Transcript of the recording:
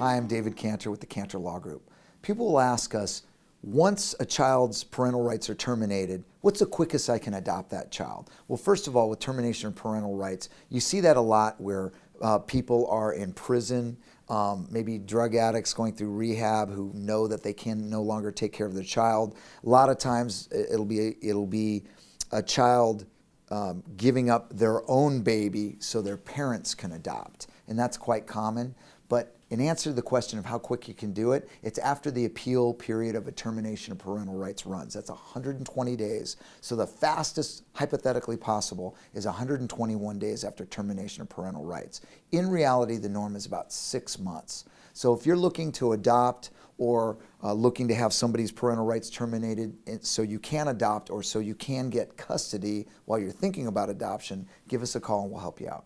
Hi, I'm David Cantor with the Cantor Law Group. People will ask us, once a child's parental rights are terminated, what's the quickest I can adopt that child? Well, first of all, with termination of parental rights, you see that a lot where uh, people are in prison, um, maybe drug addicts going through rehab who know that they can no longer take care of their child. A lot of times it'll be, it'll be a child um, giving up their own baby so their parents can adopt. And that's quite common. But in answer to the question of how quick you can do it, it's after the appeal period of a termination of parental rights runs. That's 120 days. So the fastest, hypothetically possible, is 121 days after termination of parental rights. In reality, the norm is about six months. So if you're looking to adopt or uh, looking to have somebody's parental rights terminated so you can adopt or so you can get custody while you're thinking about adoption, give us a call and we'll help you out.